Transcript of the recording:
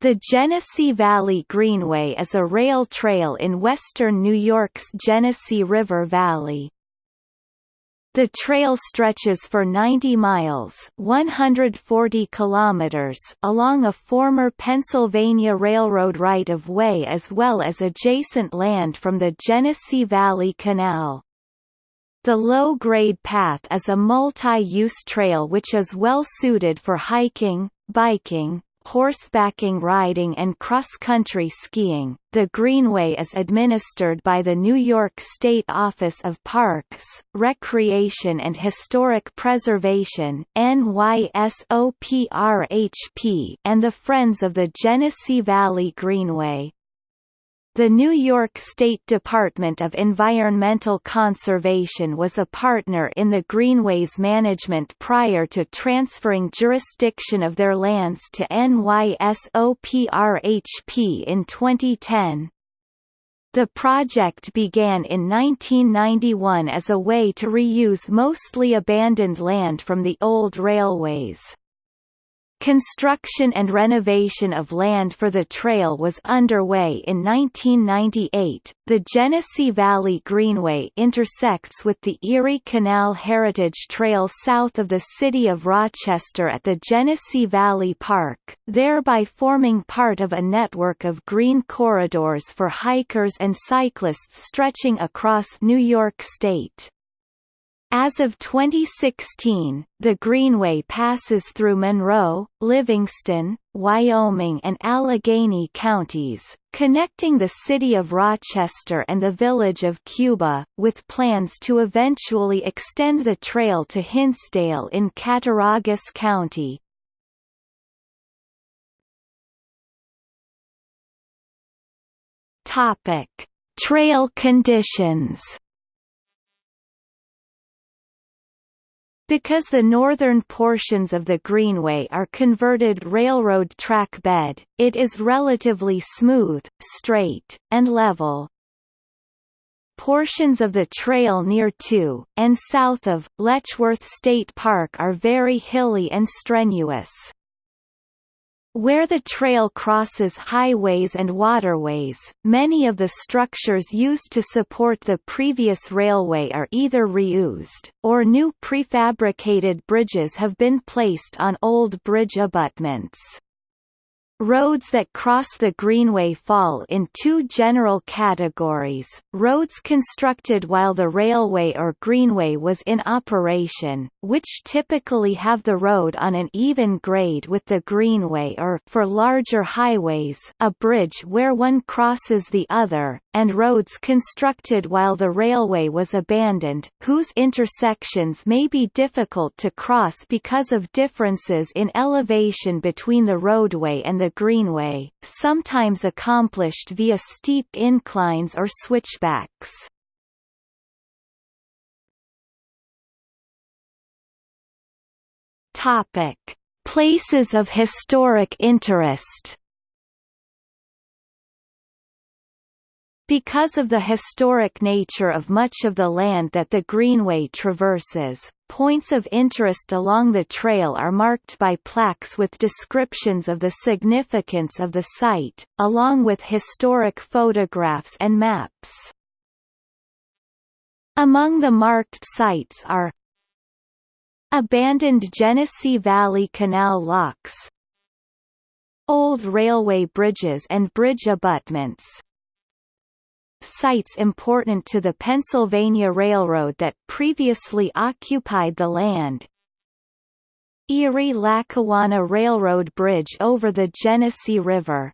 The Genesee Valley Greenway is a rail trail in western New York's Genesee River Valley. The trail stretches for 90 miles 140 kilometers along a former Pennsylvania Railroad right-of-way as well as adjacent land from the Genesee Valley Canal. The low-grade path is a multi-use trail which is well suited for hiking, biking, horsebacking riding and cross-country skiing. The Greenway is administered by the New York State Office of Parks, Recreation and Historic Preservation NYSOPRHP and the Friends of the Genesee Valley Greenway. The New York State Department of Environmental Conservation was a partner in the Greenways management prior to transferring jurisdiction of their lands to NYSOPRHP in 2010. The project began in 1991 as a way to reuse mostly abandoned land from the old railways. Construction and renovation of land for the trail was underway in 1998. The Genesee Valley Greenway intersects with the Erie Canal Heritage Trail south of the city of Rochester at the Genesee Valley Park, thereby forming part of a network of green corridors for hikers and cyclists stretching across New York State. As of 2016, the Greenway passes through Monroe, Livingston, Wyoming and Allegany counties, connecting the city of Rochester and the village of Cuba, with plans to eventually extend the trail to Hinsdale in Cattaraugus County. Trail conditions Because the northern portions of the Greenway are converted railroad track bed, it is relatively smooth, straight, and level. Portions of the trail near to, and south of, Letchworth State Park are very hilly and strenuous. Where the trail crosses highways and waterways, many of the structures used to support the previous railway are either reused, or new prefabricated bridges have been placed on old bridge abutments. Roads that cross the Greenway fall in two general categories, roads constructed while the railway or Greenway was in operation, which typically have the road on an even grade with the Greenway or for larger highways, a bridge where one crosses the other, and roads constructed while the railway was abandoned, whose intersections may be difficult to cross because of differences in elevation between the roadway and the Greenway, sometimes accomplished via steep inclines or switchbacks. Topic: Places of historic interest Because of the historic nature of much of the land that the Greenway traverses, points of interest along the trail are marked by plaques with descriptions of the significance of the site, along with historic photographs and maps. Among the marked sites are Abandoned Genesee Valley Canal locks Old railway bridges and bridge abutments sites important to the Pennsylvania Railroad that previously occupied the land. Erie-Lackawanna Railroad Bridge over the Genesee River